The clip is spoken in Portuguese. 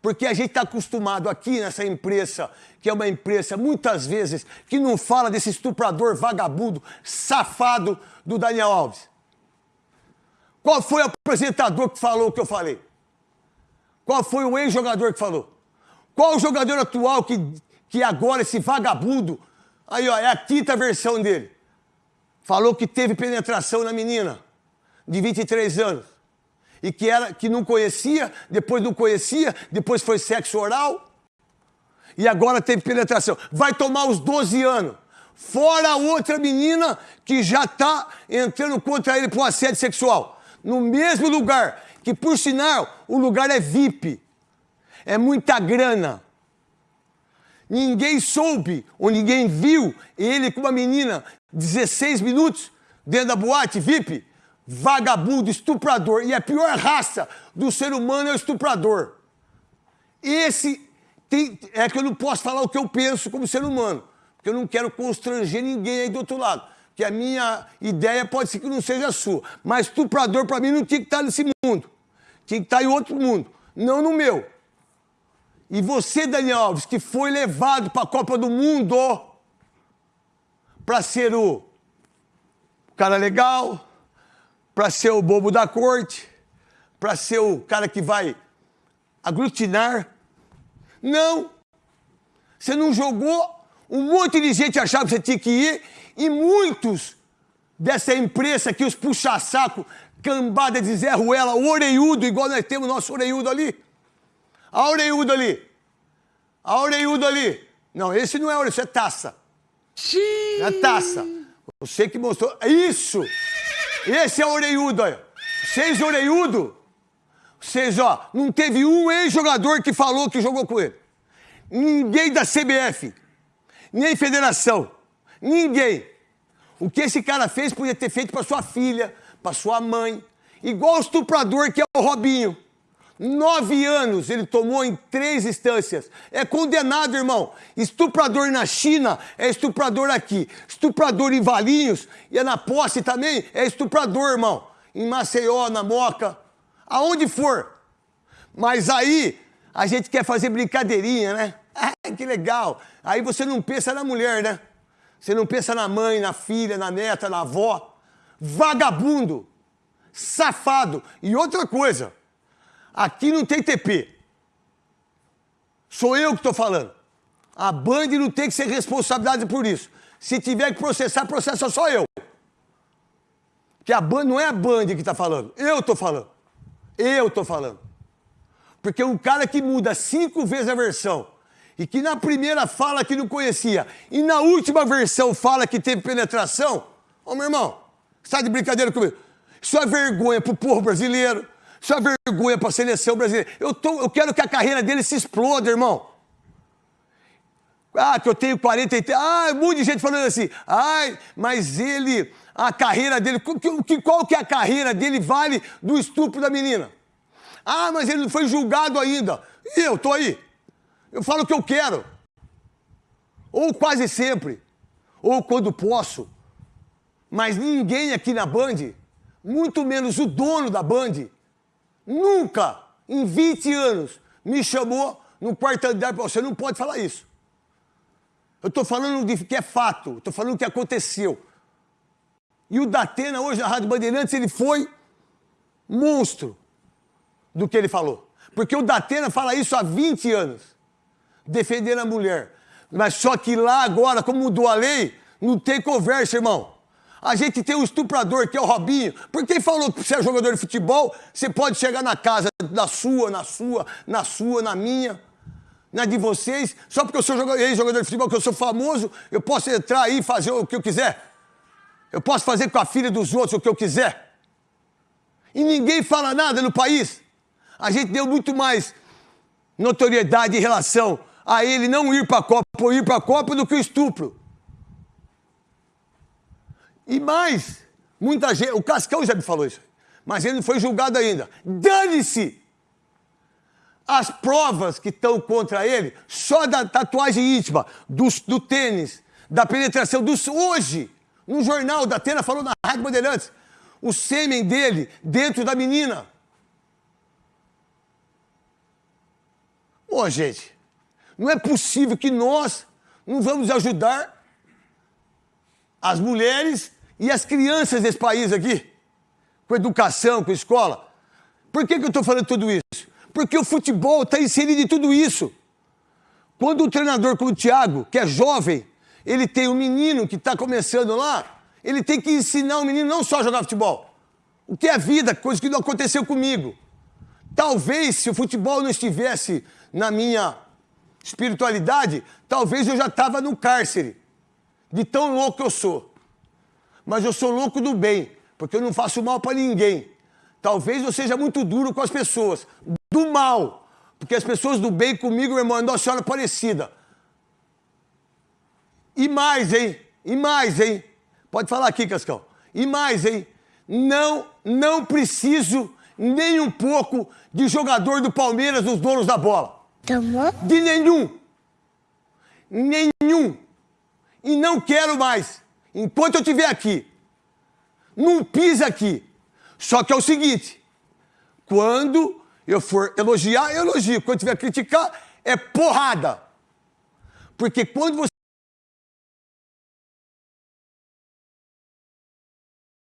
Porque a gente está acostumado aqui nessa imprensa, que é uma imprensa, muitas vezes, que não fala desse estuprador vagabundo, safado do Daniel Alves. Qual foi o apresentador que falou o que eu falei? Qual foi o ex-jogador que falou? Qual o jogador atual que, que agora, esse vagabundo, aí ó, é a quinta versão dele, falou que teve penetração na menina de 23 anos e que, era, que não conhecia, depois não conhecia, depois foi sexo oral e agora teve penetração. Vai tomar os 12 anos. Fora outra menina que já está entrando contra ele por assédio sexual. No mesmo lugar, que por sinal, o lugar é VIP. É muita grana. Ninguém soube ou ninguém viu ele com uma menina 16 minutos dentro da boate VIP vagabundo, estuprador. E a pior raça do ser humano é o estuprador. Esse tem, é que eu não posso falar o que eu penso como ser humano, porque eu não quero constranger ninguém aí do outro lado. Que a minha ideia pode ser que não seja a sua. Mas estuprador, para mim, não tinha que estar nesse mundo. Tinha que estar em outro mundo, não no meu. E você, Daniel Alves, que foi levado para a Copa do Mundo para ser o cara legal, para ser o bobo da corte, para ser o cara que vai aglutinar. Não. Você não jogou, um monte de gente achava que você tinha que ir, e muitos dessa imprensa aqui, os puxa-saco, cambada de Zé Ruela, oreiudo, igual nós temos nosso oreiudo ali. A oreiudo ali. A oreiudo ali. Não, esse não é oreiudo, isso é taça. Sim. É taça. Você que mostrou. Isso! Esse é oreiudo, olha. Seis oreiudo. Vocês, ó, não teve um ex-jogador que falou que jogou com ele. Ninguém da CBF, nem federação, ninguém. O que esse cara fez podia ter feito para sua filha, para sua mãe. Igual o estuprador que é o Robinho. Nove anos ele tomou em três instâncias. É condenado, irmão. Estuprador na China é estuprador aqui. Estuprador em Valinhos e é na posse também é estuprador, irmão. Em Maceió, na Moca, aonde for. Mas aí a gente quer fazer brincadeirinha, né? Ah, que legal. Aí você não pensa na mulher, né? Você não pensa na mãe, na filha, na neta, na avó. Vagabundo, safado. E outra coisa, Aqui não tem TP. Sou eu que estou falando. A Band não tem que ser responsabilidade por isso. Se tiver que processar, processa só eu. Que a Band não é a Band que está falando. Eu estou falando. Eu estou falando. Porque um cara que muda cinco vezes a versão e que na primeira fala que não conhecia e na última versão fala que teve penetração, ô meu irmão, sai de brincadeira comigo. Isso é vergonha pro povo brasileiro, isso é vergonha para a seleção brasileira. Eu, tô, eu quero que a carreira dele se exploda, irmão. Ah, que eu tenho 43. Ah, de gente falando assim. Ai, mas ele, a carreira dele, que, qual que é a carreira dele vale do estupro da menina? Ah, mas ele não foi julgado ainda. E eu tô aí. Eu falo o que eu quero. Ou quase sempre. Ou quando posso. Mas ninguém aqui na Band, muito menos o dono da Band, nunca, em 20 anos, me chamou no quarto andar para você não pode falar isso. Eu estou falando de que é fato, estou falando que aconteceu. E o Datena, hoje na Rádio Bandeirantes, ele foi monstro do que ele falou. Porque o Datena fala isso há 20 anos, defendendo a mulher. Mas só que lá agora, como mudou a lei, não tem conversa, irmão. A gente tem um estuprador que é o Robinho. Por quem falou que você é jogador de futebol, você pode chegar na casa da sua, na sua, na sua, na minha, na de vocês. Só porque eu sou ex-jogador de futebol, que eu sou famoso, eu posso entrar aí e fazer o que eu quiser. Eu posso fazer com a filha dos outros o que eu quiser. E ninguém fala nada no país. A gente deu muito mais notoriedade em relação a ele não ir para a Copa ou ir para a Copa do que o estupro. E mais, muita gente, o Cascão já me falou isso, mas ele não foi julgado ainda. Dane-se! As provas que estão contra ele, só da tatuagem íntima, do, do tênis, da penetração, dos, hoje, no jornal da Atena falou na Rádio Bandeirantes, o sêmen dele dentro da menina. Ô, gente, não é possível que nós não vamos ajudar as mulheres e as crianças desse país aqui, com educação, com escola. Por que, que eu estou falando tudo isso? Porque o futebol está inserido em tudo isso. Quando um treinador como o Thiago, que é jovem, ele tem um menino que está começando lá, ele tem que ensinar o menino não só a jogar futebol. O que é vida, coisa que não aconteceu comigo. Talvez se o futebol não estivesse na minha espiritualidade, talvez eu já estava no cárcere, de tão louco que eu sou. Mas eu sou louco do bem, porque eu não faço mal para ninguém. Talvez eu seja muito duro com as pessoas, do mal, porque as pessoas do bem comigo, meu irmão, é Nossa Senhora Aparecida. E mais, hein? E mais, hein? Pode falar aqui, Cascão. E mais, hein? Não, não preciso nem um pouco de jogador do Palmeiras, dos donos da bola. Tomou? De nenhum. Nenhum. E não quero mais. Enquanto eu estiver aqui. Não pisa aqui. Só que é o seguinte: quando eu for elogiar, eu elogio. Quando tiver criticar, é porrada. Porque quando